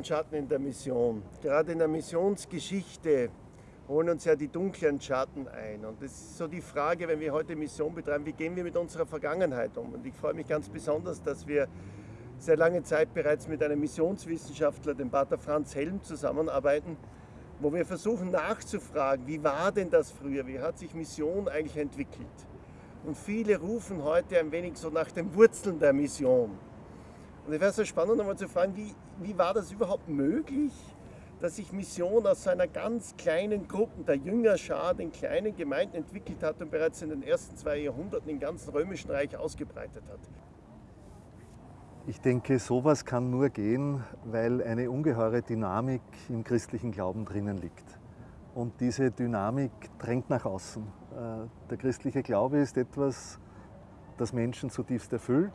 Und Schatten in der Mission. Gerade in der Missionsgeschichte holen uns ja die dunklen Schatten ein. Und das ist so die Frage, wenn wir heute Mission betreiben, wie gehen wir mit unserer Vergangenheit um? Und ich freue mich ganz besonders, dass wir sehr lange Zeit bereits mit einem Missionswissenschaftler, dem Pater Franz Helm, zusammenarbeiten, wo wir versuchen nachzufragen, wie war denn das früher, wie hat sich Mission eigentlich entwickelt? Und viele rufen heute ein wenig so nach den Wurzeln der Mission. Und es wäre so spannend, nochmal zu fragen, wie, wie war das überhaupt möglich, dass sich Mission aus so einer ganz kleinen Gruppe der Jüngerschar, den kleinen Gemeinden entwickelt hat und bereits in den ersten zwei Jahrhunderten im ganzen Römischen Reich ausgebreitet hat. Ich denke, sowas kann nur gehen, weil eine ungeheure Dynamik im christlichen Glauben drinnen liegt. Und diese Dynamik drängt nach außen. Äh, der christliche Glaube ist etwas, das Menschen zutiefst erfüllt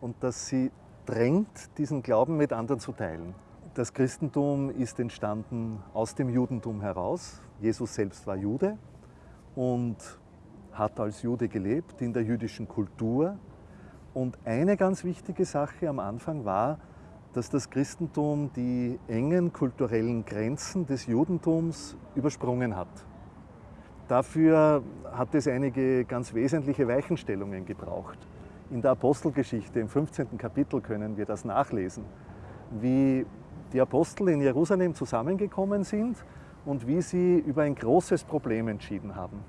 und das sie drängt, diesen Glauben mit anderen zu teilen. Das Christentum ist entstanden aus dem Judentum heraus. Jesus selbst war Jude und hat als Jude gelebt in der jüdischen Kultur. Und eine ganz wichtige Sache am Anfang war, dass das Christentum die engen kulturellen Grenzen des Judentums übersprungen hat. Dafür hat es einige ganz wesentliche Weichenstellungen gebraucht. In der Apostelgeschichte im 15. Kapitel können wir das nachlesen, wie die Apostel in Jerusalem zusammengekommen sind und wie sie über ein großes Problem entschieden haben.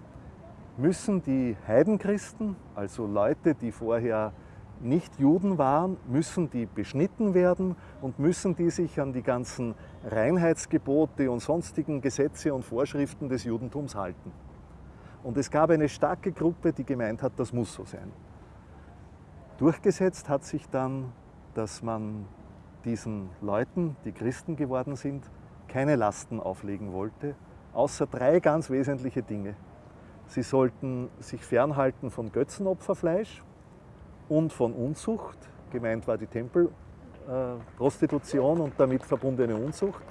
Müssen die Heidenchristen, also Leute, die vorher nicht Juden waren, müssen die beschnitten werden und müssen die sich an die ganzen Reinheitsgebote und sonstigen Gesetze und Vorschriften des Judentums halten. Und es gab eine starke Gruppe, die gemeint hat, das muss so sein. Durchgesetzt hat sich dann, dass man diesen Leuten, die Christen geworden sind, keine Lasten auflegen wollte, außer drei ganz wesentliche Dinge. Sie sollten sich fernhalten von Götzenopferfleisch, und von Unzucht. Gemeint war die Tempelprostitution äh, und damit verbundene Unzucht.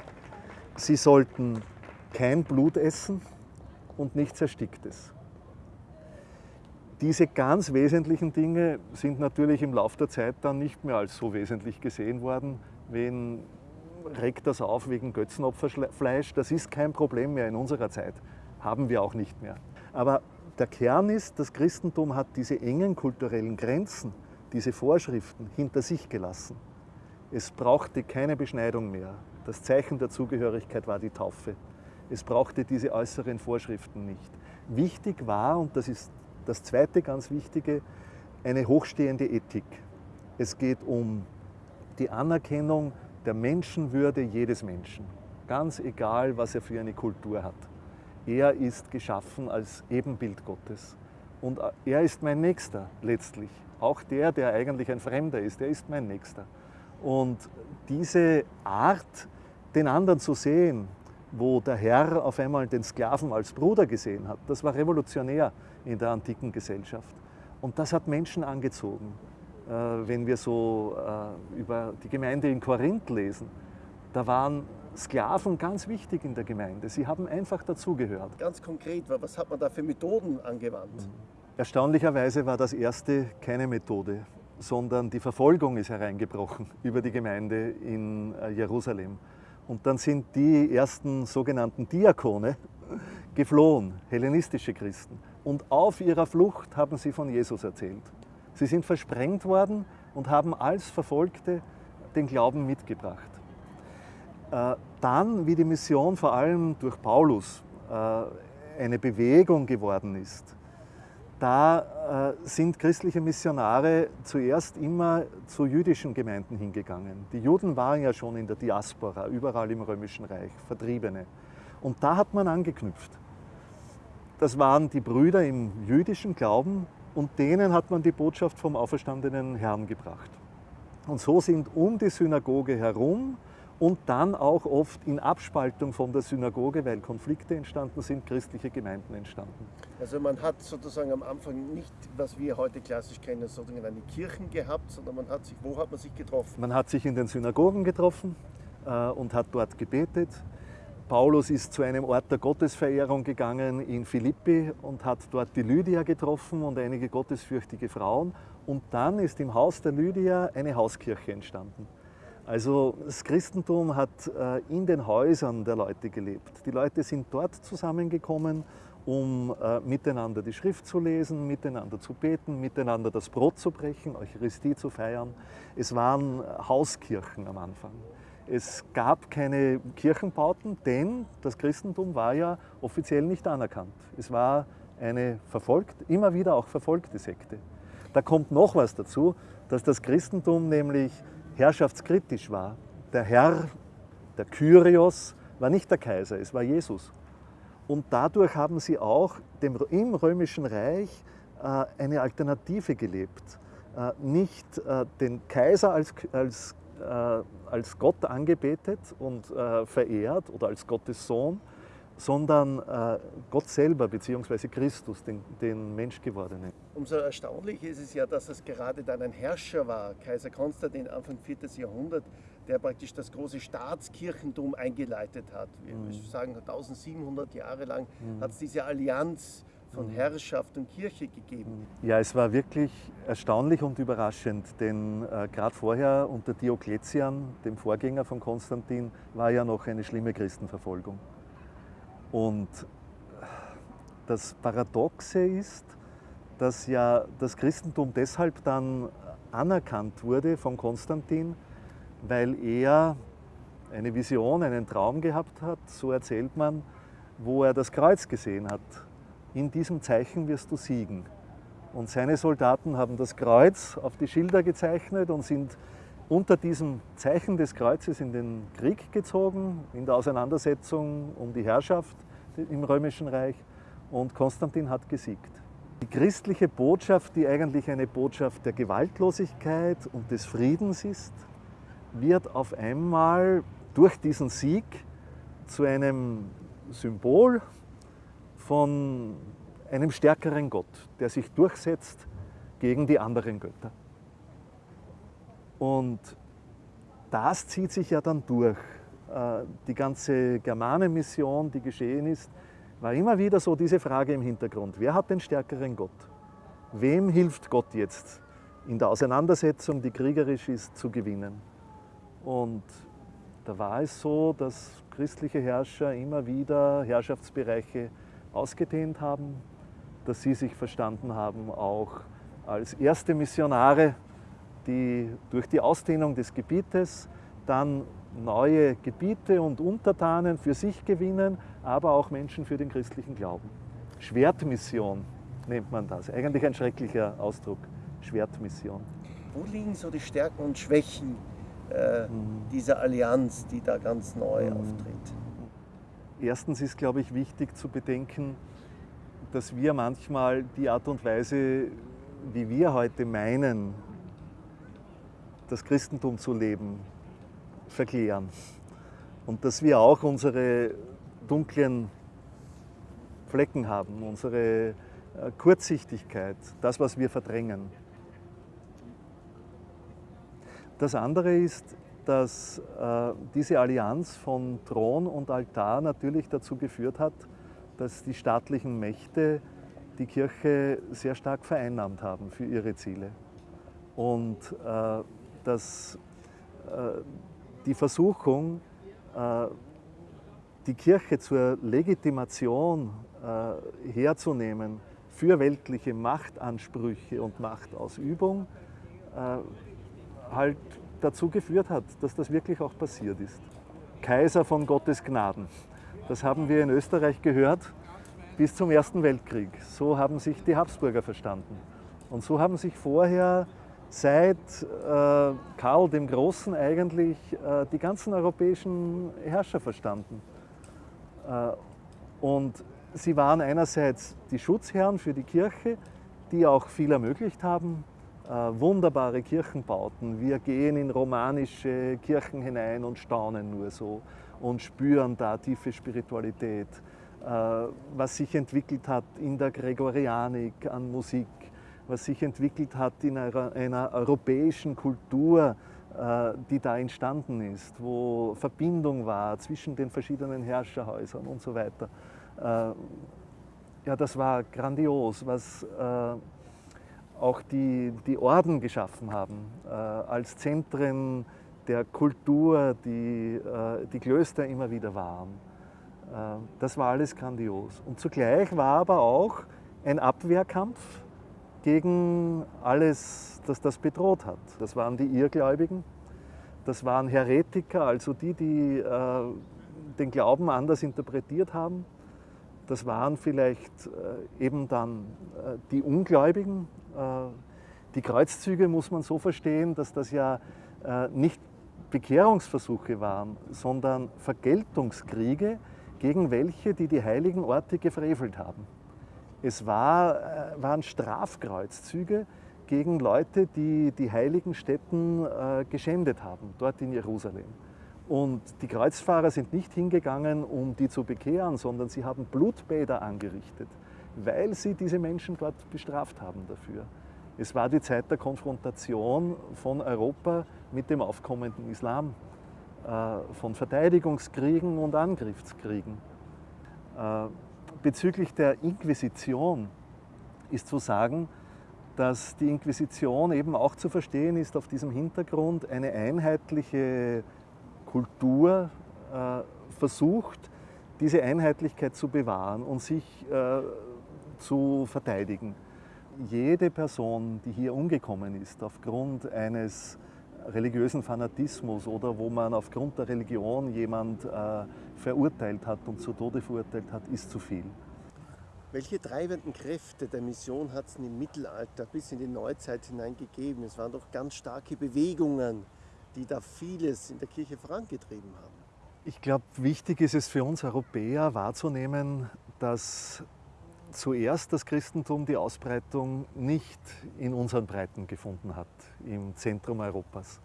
Sie sollten kein Blut essen und nichts Ersticktes. Diese ganz wesentlichen Dinge sind natürlich im Laufe der Zeit dann nicht mehr als so wesentlich gesehen worden. Wen regt das auf wegen Götzenopferfleisch? Das ist kein Problem mehr in unserer Zeit. Haben wir auch nicht mehr. Aber der Kern ist, das Christentum hat diese engen kulturellen Grenzen, diese Vorschriften hinter sich gelassen. Es brauchte keine Beschneidung mehr. Das Zeichen der Zugehörigkeit war die Taufe. Es brauchte diese äußeren Vorschriften nicht. Wichtig war, und das ist das zweite ganz Wichtige, eine hochstehende Ethik. Es geht um die Anerkennung der Menschenwürde jedes Menschen, ganz egal, was er für eine Kultur hat. Er ist geschaffen als Ebenbild Gottes. Und er ist mein Nächster letztlich. Auch der, der eigentlich ein Fremder ist, der ist mein Nächster. Und diese Art, den anderen zu sehen, wo der Herr auf einmal den Sklaven als Bruder gesehen hat, das war revolutionär in der antiken Gesellschaft. Und das hat Menschen angezogen. Äh, wenn wir so äh, über die Gemeinde in Korinth lesen, da waren Sklaven ganz wichtig in der Gemeinde. Sie haben einfach dazugehört. Ganz konkret, was hat man da für Methoden angewandt? Mhm. Erstaunlicherweise war das erste keine Methode, sondern die Verfolgung ist hereingebrochen über die Gemeinde in äh, Jerusalem. Und dann sind die ersten sogenannten Diakone geflohen, hellenistische Christen. Und auf ihrer Flucht haben sie von Jesus erzählt. Sie sind versprengt worden und haben als Verfolgte den Glauben mitgebracht. Äh, dann, wie die Mission vor allem durch Paulus äh, eine Bewegung geworden ist, da äh, sind christliche Missionare zuerst immer zu jüdischen Gemeinden hingegangen. Die Juden waren ja schon in der Diaspora, überall im Römischen Reich, Vertriebene. Und da hat man angeknüpft. Das waren die Brüder im jüdischen Glauben und denen hat man die Botschaft vom auferstandenen Herrn gebracht. Und so sind um die Synagoge herum und dann auch oft in Abspaltung von der Synagoge, weil Konflikte entstanden sind, christliche Gemeinden entstanden. Also man hat sozusagen am Anfang nicht, was wir heute klassisch kennen, sozusagen Kirchen gehabt, sondern man hat sich, wo hat man sich getroffen? Man hat sich in den Synagogen getroffen äh, und hat dort gebetet. Paulus ist zu einem Ort der Gottesverehrung gegangen in Philippi und hat dort die Lydia getroffen und einige gottesfürchtige Frauen. Und dann ist im Haus der Lydia eine Hauskirche entstanden. Also das Christentum hat äh, in den Häusern der Leute gelebt. Die Leute sind dort zusammengekommen, um äh, miteinander die Schrift zu lesen, miteinander zu beten, miteinander das Brot zu brechen, Eucharistie zu feiern. Es waren Hauskirchen am Anfang. Es gab keine Kirchenbauten, denn das Christentum war ja offiziell nicht anerkannt. Es war eine verfolgt, immer wieder auch verfolgte Sekte. Da kommt noch was dazu, dass das Christentum nämlich herrschaftskritisch war. Der Herr, der Kyrios, war nicht der Kaiser, es war Jesus. Und dadurch haben sie auch dem, im Römischen Reich äh, eine Alternative gelebt. Äh, nicht äh, den Kaiser als, als, äh, als Gott angebetet und äh, verehrt oder als Gottes Sohn, sondern äh, Gott selber bzw. Christus, den, den Menschgewordenen. Umso erstaunlicher ist es ja, dass es gerade dann ein Herrscher war, Kaiser Konstantin Anfang 4. Jahrhundert, der praktisch das große Staatskirchentum eingeleitet hat. Wir mhm. sagen, 1700 Jahre lang mhm. hat es diese Allianz von mhm. Herrschaft und Kirche gegeben. Mhm. Ja, es war wirklich erstaunlich und überraschend, denn äh, gerade vorher unter Diokletian, dem Vorgänger von Konstantin, war ja noch eine schlimme Christenverfolgung. Und das Paradoxe ist, dass ja das Christentum deshalb dann anerkannt wurde von Konstantin, weil er eine Vision, einen Traum gehabt hat, so erzählt man, wo er das Kreuz gesehen hat. In diesem Zeichen wirst du siegen. Und seine Soldaten haben das Kreuz auf die Schilder gezeichnet und sind unter diesem Zeichen des Kreuzes in den Krieg gezogen, in der Auseinandersetzung um die Herrschaft im Römischen Reich. Und Konstantin hat gesiegt. Die christliche Botschaft, die eigentlich eine Botschaft der Gewaltlosigkeit und des Friedens ist, wird auf einmal durch diesen Sieg zu einem Symbol von einem stärkeren Gott, der sich durchsetzt gegen die anderen Götter. Und das zieht sich ja dann durch. Äh, die ganze Germanenmission, die geschehen ist, war immer wieder so diese Frage im Hintergrund. Wer hat den stärkeren Gott? Wem hilft Gott jetzt in der Auseinandersetzung, die kriegerisch ist, zu gewinnen? Und da war es so, dass christliche Herrscher immer wieder Herrschaftsbereiche ausgedehnt haben, dass sie sich verstanden haben auch als erste Missionare die durch die Ausdehnung des Gebietes dann neue Gebiete und Untertanen für sich gewinnen, aber auch Menschen für den christlichen Glauben. Schwertmission nennt man das. Eigentlich ein schrecklicher Ausdruck, Schwertmission. Wo liegen so die Stärken und Schwächen äh, mhm. dieser Allianz, die da ganz neu mhm. auftritt? Erstens ist, glaube ich, wichtig zu bedenken, dass wir manchmal die Art und Weise, wie wir heute meinen, das Christentum zu leben, verklären. Und dass wir auch unsere dunklen Flecken haben, unsere äh, Kurzsichtigkeit, das, was wir verdrängen. Das andere ist, dass äh, diese Allianz von Thron und Altar natürlich dazu geführt hat, dass die staatlichen Mächte die Kirche sehr stark vereinnahmt haben für ihre Ziele. Und äh, dass äh, die Versuchung, äh, die Kirche zur Legitimation äh, herzunehmen für weltliche Machtansprüche und Machtausübung, halt dazu geführt hat, dass das wirklich auch passiert ist. Kaiser von Gottes Gnaden. Das haben wir in Österreich gehört bis zum Ersten Weltkrieg. So haben sich die Habsburger verstanden. Und so haben sich vorher seit äh, Karl dem Großen eigentlich äh, die ganzen europäischen Herrscher verstanden. Äh, und sie waren einerseits die Schutzherren für die Kirche, die auch viel ermöglicht haben, äh, wunderbare Kirchenbauten. Wir gehen in romanische Kirchen hinein und staunen nur so und spüren da tiefe Spiritualität, äh, was sich entwickelt hat in der Gregorianik an Musik, was sich entwickelt hat in einer, einer europäischen Kultur, äh, die da entstanden ist, wo Verbindung war zwischen den verschiedenen Herrscherhäusern und so weiter. Äh, ja, das war grandios, was äh, auch die, die Orden geschaffen haben, als Zentren der Kultur, die die Klöster immer wieder waren. Das war alles grandios. Und zugleich war aber auch ein Abwehrkampf gegen alles, das das bedroht hat. Das waren die Irrgläubigen, das waren Heretiker, also die, die äh, den Glauben anders interpretiert haben. Das waren vielleicht äh, eben dann äh, die Ungläubigen. Äh, die Kreuzzüge muss man so verstehen, dass das ja äh, nicht Bekehrungsversuche waren, sondern Vergeltungskriege gegen welche, die die heiligen Orte gefrevelt haben. Es war, äh, waren Strafkreuzzüge gegen Leute, die die heiligen Stätten äh, geschändet haben, dort in Jerusalem. Und die Kreuzfahrer sind nicht hingegangen, um die zu bekehren, sondern sie haben Blutbäder angerichtet, weil sie diese Menschen dort bestraft haben dafür. Es war die Zeit der Konfrontation von Europa mit dem aufkommenden Islam, äh, von Verteidigungskriegen und Angriffskriegen. Bezüglich der Inquisition ist zu sagen, dass die Inquisition eben auch zu verstehen ist auf diesem Hintergrund eine einheitliche Kultur äh, versucht, diese Einheitlichkeit zu bewahren und sich äh, zu verteidigen. Jede Person, die hier umgekommen ist aufgrund eines religiösen Fanatismus oder wo man aufgrund der Religion jemand äh, verurteilt hat und zu Tode verurteilt hat, ist zu viel. Welche treibenden Kräfte der Mission hat es im Mittelalter bis in die Neuzeit hinein gegeben? Es waren doch ganz starke Bewegungen, die da vieles in der Kirche vorangetrieben haben. Ich glaube, wichtig ist es für uns Europäer wahrzunehmen, dass zuerst das Christentum die Ausbreitung nicht in unseren Breiten gefunden hat, im Zentrum Europas,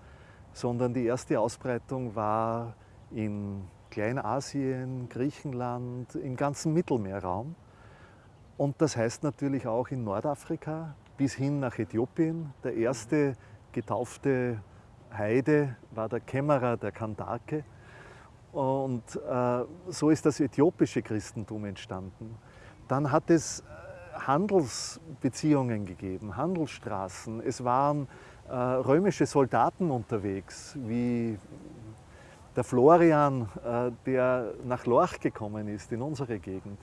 sondern die erste Ausbreitung war in Kleinasien, Griechenland, im ganzen Mittelmeerraum. Und das heißt natürlich auch in Nordafrika bis hin nach Äthiopien. Der erste getaufte Heide war der Kämmerer der Kandake. Und äh, so ist das äthiopische Christentum entstanden. Dann hat es äh, Handelsbeziehungen gegeben, Handelsstraßen. Es waren äh, römische Soldaten unterwegs, wie der Florian, äh, der nach Lorch gekommen ist, in unsere Gegend.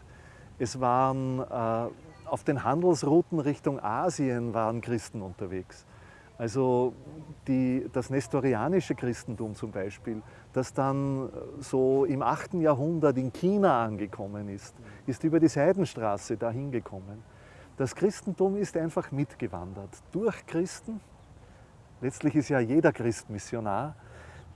Es waren äh, auf den Handelsrouten Richtung Asien waren Christen unterwegs. Also die, das nestorianische Christentum zum Beispiel, das dann so im 8. Jahrhundert in China angekommen ist, ist über die Seidenstraße dahin gekommen. Das Christentum ist einfach mitgewandert durch Christen. Letztlich ist ja jeder Christ Missionar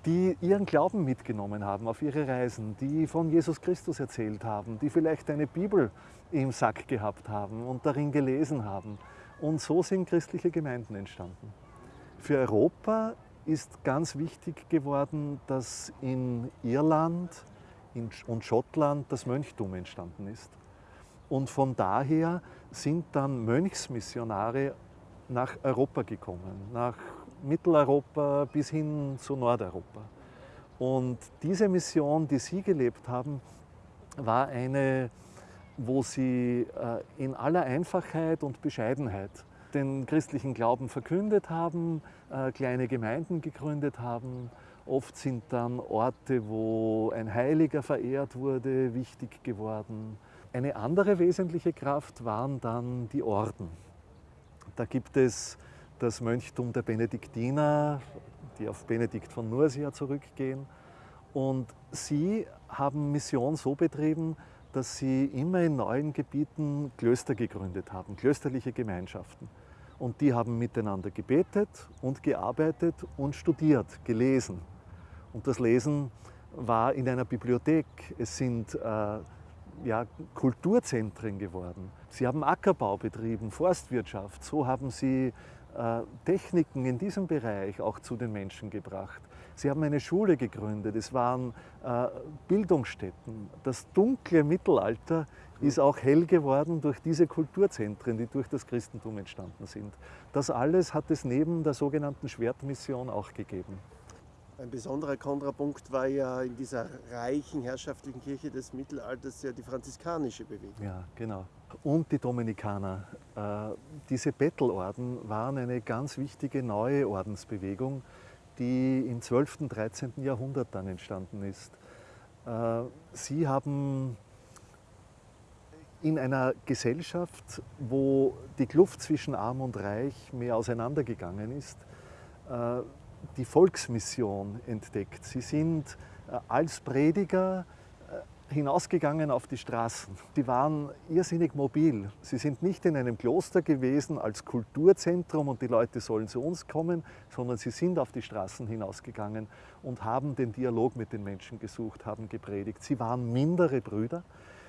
die ihren Glauben mitgenommen haben auf ihre Reisen, die von Jesus Christus erzählt haben, die vielleicht eine Bibel im Sack gehabt haben und darin gelesen haben. Und so sind christliche Gemeinden entstanden. Für Europa ist ganz wichtig geworden, dass in Irland und Schottland das Mönchtum entstanden ist. Und von daher sind dann Mönchsmissionare nach Europa gekommen, nach Mitteleuropa bis hin zu Nordeuropa. Und diese Mission, die Sie gelebt haben, war eine, wo Sie äh, in aller Einfachheit und Bescheidenheit den christlichen Glauben verkündet haben, äh, kleine Gemeinden gegründet haben. Oft sind dann Orte, wo ein Heiliger verehrt wurde, wichtig geworden. Eine andere wesentliche Kraft waren dann die Orden. Da gibt es das Mönchtum der Benediktiner, die auf Benedikt von Nursia zurückgehen. Und sie haben Mission so betrieben, dass sie immer in neuen Gebieten Klöster gegründet haben, klösterliche Gemeinschaften. Und die haben miteinander gebetet und gearbeitet und studiert, gelesen. Und das Lesen war in einer Bibliothek. Es sind äh, ja, Kulturzentren geworden. Sie haben Ackerbau betrieben, Forstwirtschaft. So haben sie Techniken in diesem Bereich auch zu den Menschen gebracht. Sie haben eine Schule gegründet, es waren äh, Bildungsstätten. Das dunkle Mittelalter ist auch hell geworden durch diese Kulturzentren, die durch das Christentum entstanden sind. Das alles hat es neben der sogenannten Schwertmission auch gegeben. Ein besonderer Kontrapunkt war ja in dieser reichen herrschaftlichen Kirche des Mittelalters ja die franziskanische Bewegung. Ja, genau. Und die Dominikaner. Äh, diese Bettelorden waren eine ganz wichtige neue Ordensbewegung, die im 12. und 13. Jahrhundert dann entstanden ist. Äh, sie haben in einer Gesellschaft, wo die Kluft zwischen Arm und Reich mehr auseinandergegangen ist, äh, die Volksmission entdeckt. Sie sind als Prediger hinausgegangen auf die Straßen. Die waren irrsinnig mobil. Sie sind nicht in einem Kloster gewesen als Kulturzentrum und die Leute sollen zu uns kommen, sondern sie sind auf die Straßen hinausgegangen und haben den Dialog mit den Menschen gesucht, haben gepredigt. Sie waren mindere Brüder.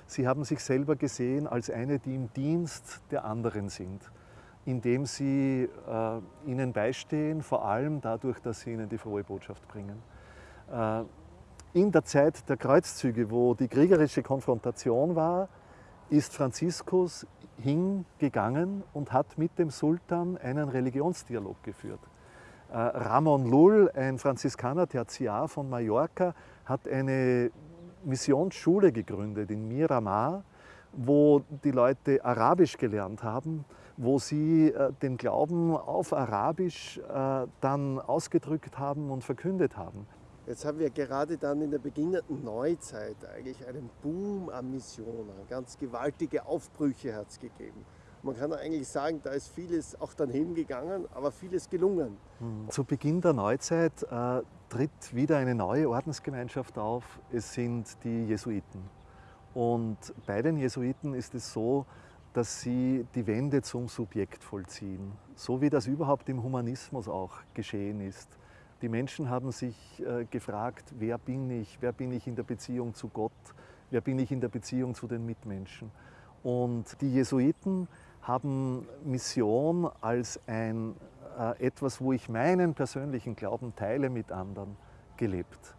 Sie haben sich selber gesehen als eine, die im Dienst der anderen sind, indem sie äh, ihnen beistehen, vor allem dadurch, dass sie ihnen die frohe Botschaft bringen. Äh, in der Zeit der Kreuzzüge, wo die kriegerische Konfrontation war, ist Franziskus hingegangen und hat mit dem Sultan einen Religionsdialog geführt. Äh, Ramon Lull, ein Franziskaner Tertiar von Mallorca, hat eine Missionsschule gegründet in Miramar, wo die Leute Arabisch gelernt haben, wo sie äh, den Glauben auf Arabisch äh, dann ausgedrückt haben und verkündet haben. Jetzt haben wir gerade dann in der beginnenden Neuzeit eigentlich einen Boom an Missionen, ganz gewaltige Aufbrüche hat es gegeben. Man kann eigentlich sagen, da ist vieles auch dann hingegangen, aber vieles gelungen. Hm. Zu Beginn der Neuzeit äh, tritt wieder eine neue Ordensgemeinschaft auf. Es sind die Jesuiten. Und bei den Jesuiten ist es so, dass sie die Wende zum Subjekt vollziehen, so wie das überhaupt im Humanismus auch geschehen ist. Die Menschen haben sich äh, gefragt, wer bin ich, wer bin ich in der Beziehung zu Gott, wer bin ich in der Beziehung zu den Mitmenschen. Und die Jesuiten haben Mission als ein, äh, etwas, wo ich meinen persönlichen Glauben teile mit anderen, gelebt.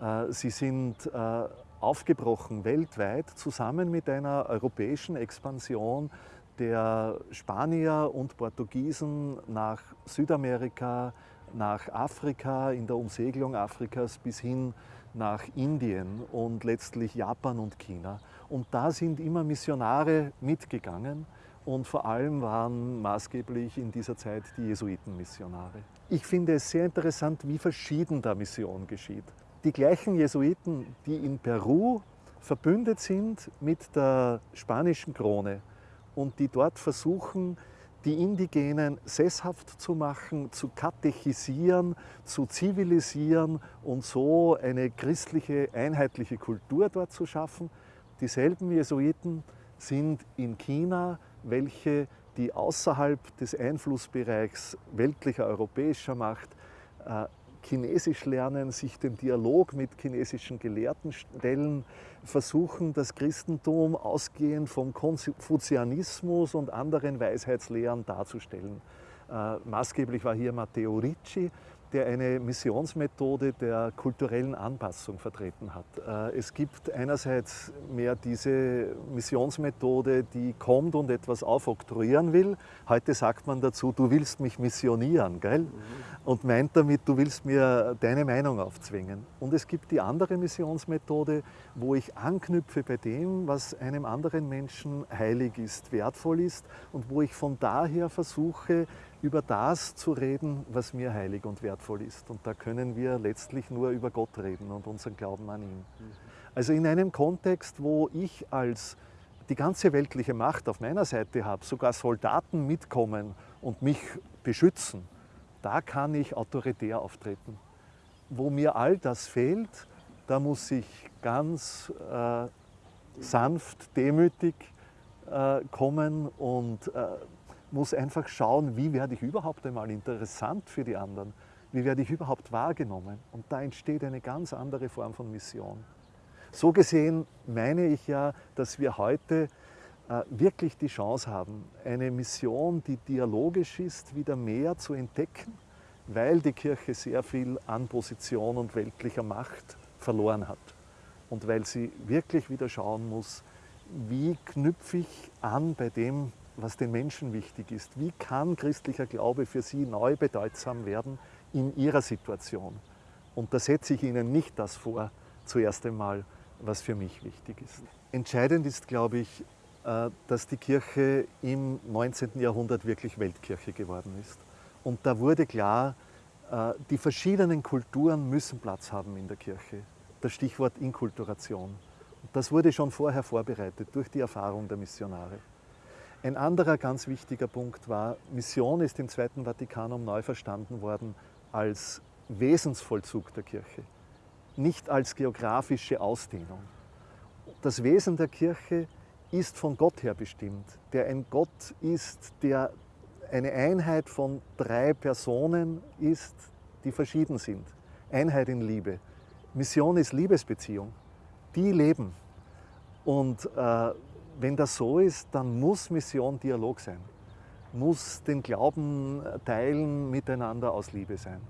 Äh, sie sind äh, aufgebrochen weltweit zusammen mit einer europäischen Expansion der Spanier und Portugiesen nach Südamerika, nach Afrika, in der Umsegelung Afrikas bis hin nach Indien und letztlich Japan und China. Und da sind immer Missionare mitgegangen und vor allem waren maßgeblich in dieser Zeit die Jesuitenmissionare. Ich finde es sehr interessant, wie verschieden da Mission geschieht. Die gleichen Jesuiten, die in Peru verbündet sind mit der spanischen Krone und die dort versuchen, die Indigenen sesshaft zu machen, zu katechisieren, zu zivilisieren und so eine christliche, einheitliche Kultur dort zu schaffen. Dieselben Jesuiten sind in China, welche die außerhalb des Einflussbereichs weltlicher europäischer Macht äh, Chinesisch lernen, sich dem Dialog mit chinesischen Gelehrten stellen, versuchen, das Christentum ausgehend vom Konfuzianismus und anderen Weisheitslehren darzustellen. Äh, maßgeblich war hier Matteo Ricci, der eine Missionsmethode der kulturellen Anpassung vertreten hat. Äh, es gibt einerseits mehr diese Missionsmethode, die kommt und etwas aufoktroyieren will. Heute sagt man dazu, du willst mich missionieren, gell? Mhm. Und meint damit, du willst mir deine Meinung aufzwingen. Und es gibt die andere Missionsmethode, wo ich anknüpfe bei dem, was einem anderen Menschen heilig ist, wertvoll ist und wo ich von daher versuche, über das zu reden, was mir heilig und wertvoll ist. Und da können wir letztlich nur über Gott reden und unseren Glauben an ihn. Also in einem Kontext, wo ich als die ganze weltliche Macht auf meiner Seite habe, sogar Soldaten mitkommen und mich beschützen, da kann ich autoritär auftreten. Wo mir all das fehlt, da muss ich ganz äh, sanft, demütig äh, kommen und äh, muss einfach schauen, wie werde ich überhaupt einmal interessant für die anderen, wie werde ich überhaupt wahrgenommen. Und da entsteht eine ganz andere Form von Mission. So gesehen meine ich ja, dass wir heute äh, wirklich die Chance haben, eine Mission, die dialogisch ist, wieder mehr zu entdecken, weil die Kirche sehr viel an Position und weltlicher Macht verloren hat. Und weil sie wirklich wieder schauen muss, wie knüpfe ich an bei dem, was den Menschen wichtig ist. Wie kann christlicher Glaube für sie neu bedeutsam werden in ihrer Situation? Und da setze ich Ihnen nicht das vor, zuerst einmal, was für mich wichtig ist. Entscheidend ist, glaube ich, äh, dass die Kirche im 19. Jahrhundert wirklich Weltkirche geworden ist. Und da wurde klar, Äh, die verschiedenen Kulturen müssen Platz haben in der Kirche. Das Stichwort Inkulturation. Das wurde schon vorher vorbereitet durch die Erfahrung der Missionare. Ein anderer ganz wichtiger Punkt war, Mission ist im Zweiten Vatikanum neu verstanden worden als Wesensvollzug der Kirche, nicht als geografische Ausdehnung. Das Wesen der Kirche ist von Gott her bestimmt, der ein Gott ist, der eine Einheit von drei Personen ist, die verschieden sind. Einheit in Liebe. Mission ist Liebesbeziehung. Die leben. Und äh, wenn das so ist, dann muss Mission Dialog sein, muss den Glauben teilen miteinander aus Liebe sein.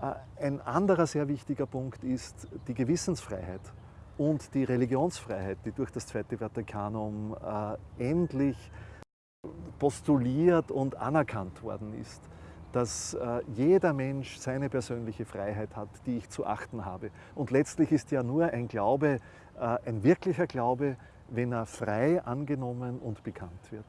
Äh, ein anderer sehr wichtiger Punkt ist die Gewissensfreiheit und die Religionsfreiheit, die durch das Zweite Vatikanum äh, endlich postuliert und anerkannt worden ist, dass äh, jeder Mensch seine persönliche Freiheit hat, die ich zu achten habe. Und letztlich ist ja nur ein Glaube, ein wirklicher Glaube, wenn er frei angenommen und bekannt wird.